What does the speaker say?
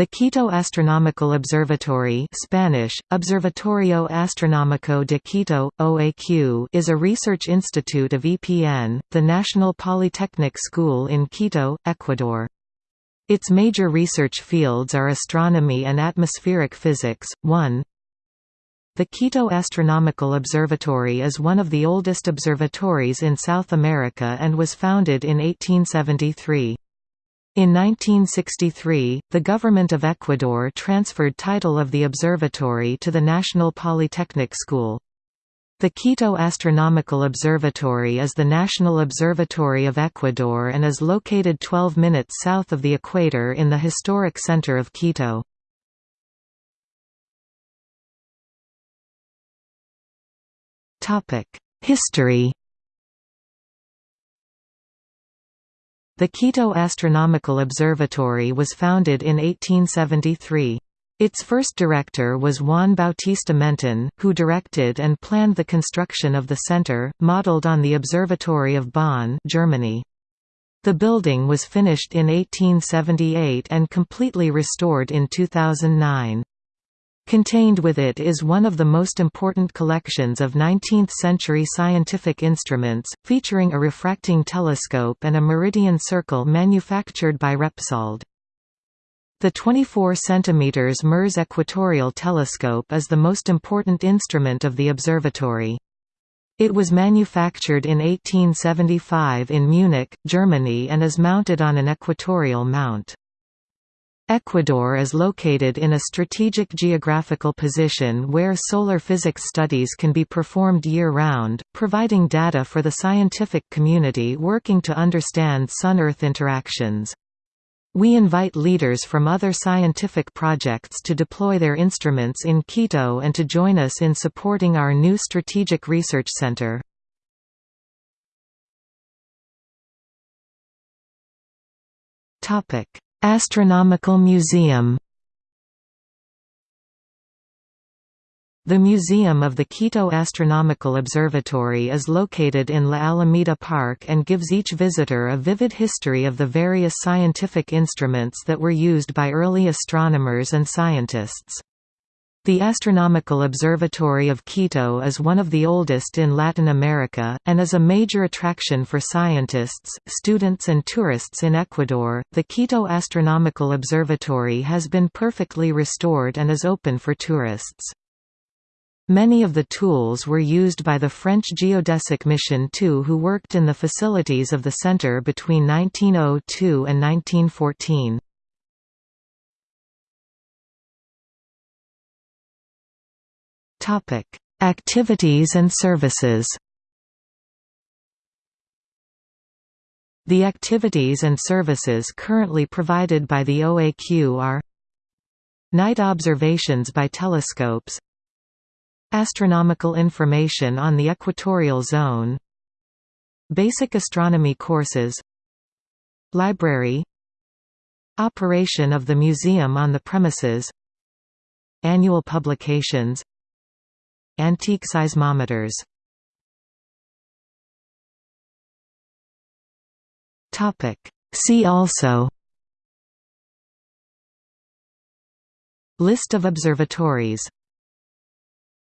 The Quito Astronomical Observatory Spanish, Observatorio Astronómico de Quito, OAQ is a research institute of EPN, the National Polytechnic School in Quito, Ecuador. Its major research fields are astronomy and atmospheric physics. 1. The Quito Astronomical Observatory is one of the oldest observatories in South America and was founded in 1873. In 1963, the government of Ecuador transferred title of the observatory to the National Polytechnic School. The Quito Astronomical Observatory is the national observatory of Ecuador and is located 12 minutes south of the equator in the historic center of Quito. History The Quito Astronomical Observatory was founded in 1873. Its first director was Juan Bautista Menten, who directed and planned the construction of the center, modeled on the Observatory of Bonn Germany. The building was finished in 1878 and completely restored in 2009. Contained with it is one of the most important collections of 19th-century scientific instruments, featuring a refracting telescope and a meridian circle manufactured by Repsold. The 24 cm Merz equatorial telescope is the most important instrument of the observatory. It was manufactured in 1875 in Munich, Germany and is mounted on an equatorial mount. Ecuador is located in a strategic geographical position where solar physics studies can be performed year-round, providing data for the scientific community working to understand Sun-Earth interactions. We invite leaders from other scientific projects to deploy their instruments in Quito and to join us in supporting our new strategic research center. Topic Astronomical Museum The Museum of the Quito Astronomical Observatory is located in La Alameda Park and gives each visitor a vivid history of the various scientific instruments that were used by early astronomers and scientists. The Astronomical Observatory of Quito is one of the oldest in Latin America, and is a major attraction for scientists, students, and tourists in Ecuador. The Quito Astronomical Observatory has been perfectly restored and is open for tourists. Many of the tools were used by the French geodesic mission 2 who worked in the facilities of the center between 1902 and 1914. Topic: Activities and services. The activities and services currently provided by the OAQ are Night observations by telescopes Astronomical information on the equatorial zone Basic astronomy courses Library Operation of the museum on the premises Annual publications Antique seismometers. See also. List of observatories